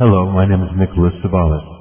Hello, my name is Nicholas Savalas.